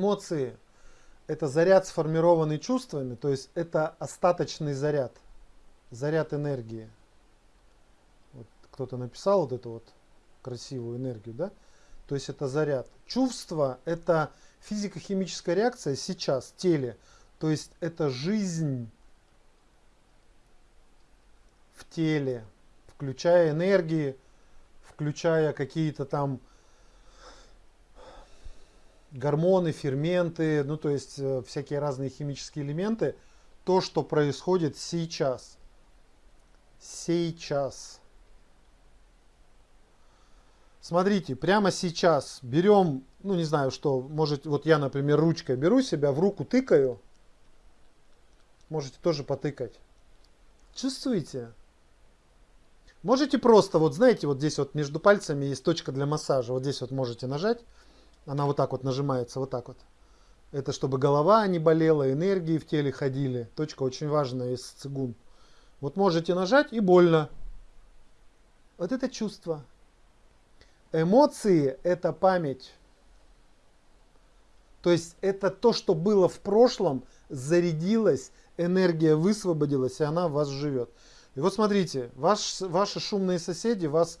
эмоции – это заряд, сформированный чувствами, то есть это остаточный заряд, заряд энергии. Вот кто-то написал вот эту вот красивую энергию, да? То есть это заряд. Чувство – это физико-химическая реакция сейчас в теле, то есть это жизнь в теле, включая энергии, включая какие-то там гормоны, ферменты, ну то есть э, всякие разные химические элементы, то, что происходит сейчас. Сейчас. Смотрите, прямо сейчас берем, ну не знаю что, может, вот я, например, ручкой беру себя, в руку тыкаю. Можете тоже потыкать. Чувствуете? Можете просто, вот знаете, вот здесь вот между пальцами есть точка для массажа. Вот здесь вот можете нажать. Она вот так вот нажимается, вот так вот. Это чтобы голова не болела, энергии в теле ходили. Точка очень важная из цигун. Вот можете нажать и больно. Вот это чувство. Эмоции – это память. То есть это то, что было в прошлом, зарядилось, энергия высвободилась, и она в вас живет. И вот смотрите, ваш, ваши шумные соседи вас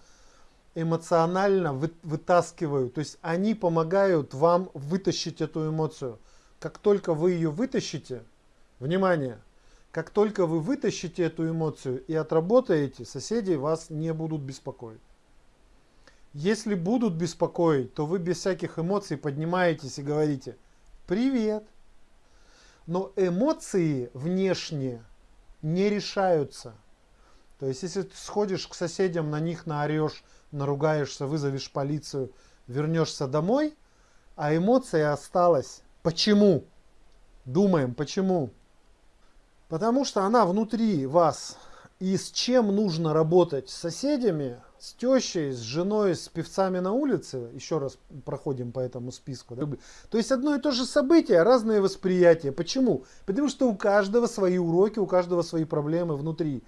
эмоционально вы, вытаскивают. То есть они помогают вам вытащить эту эмоцию. Как только вы ее вытащите, внимание, как только вы вытащите эту эмоцию и отработаете, соседи вас не будут беспокоить. Если будут беспокоить, то вы без всяких эмоций поднимаетесь и говорите «Привет». Но эмоции внешние не решаются. То есть, если ты сходишь к соседям, на них наорешь, наругаешься, вызовешь полицию, вернешься домой, а эмоция осталась. Почему? Думаем, почему? Потому что она внутри вас. И с чем нужно работать? С соседями, с тещей, с женой, с певцами на улице. Еще раз проходим по этому списку. Да? То есть одно и то же событие, разные восприятия. Почему? Потому что у каждого свои уроки, у каждого свои проблемы внутри.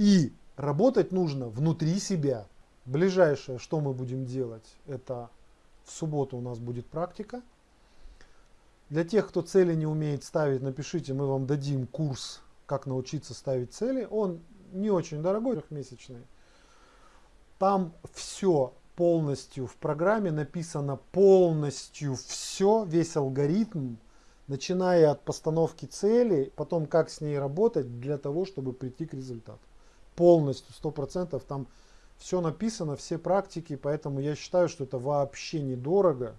И работать нужно внутри себя. Ближайшее, что мы будем делать, это в субботу у нас будет практика. Для тех, кто цели не умеет ставить, напишите, мы вам дадим курс, как научиться ставить цели. Он не очень дорогой, трехмесячный. Там все полностью в программе написано полностью все, весь алгоритм, начиная от постановки цели, потом как с ней работать для того, чтобы прийти к результату полностью, сто процентов там все написано, все практики, поэтому я считаю, что это вообще недорого,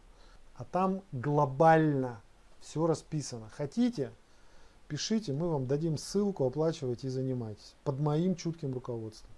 а там глобально все расписано. Хотите, пишите, мы вам дадим ссылку, оплачивайте и занимайтесь под моим чутким руководством.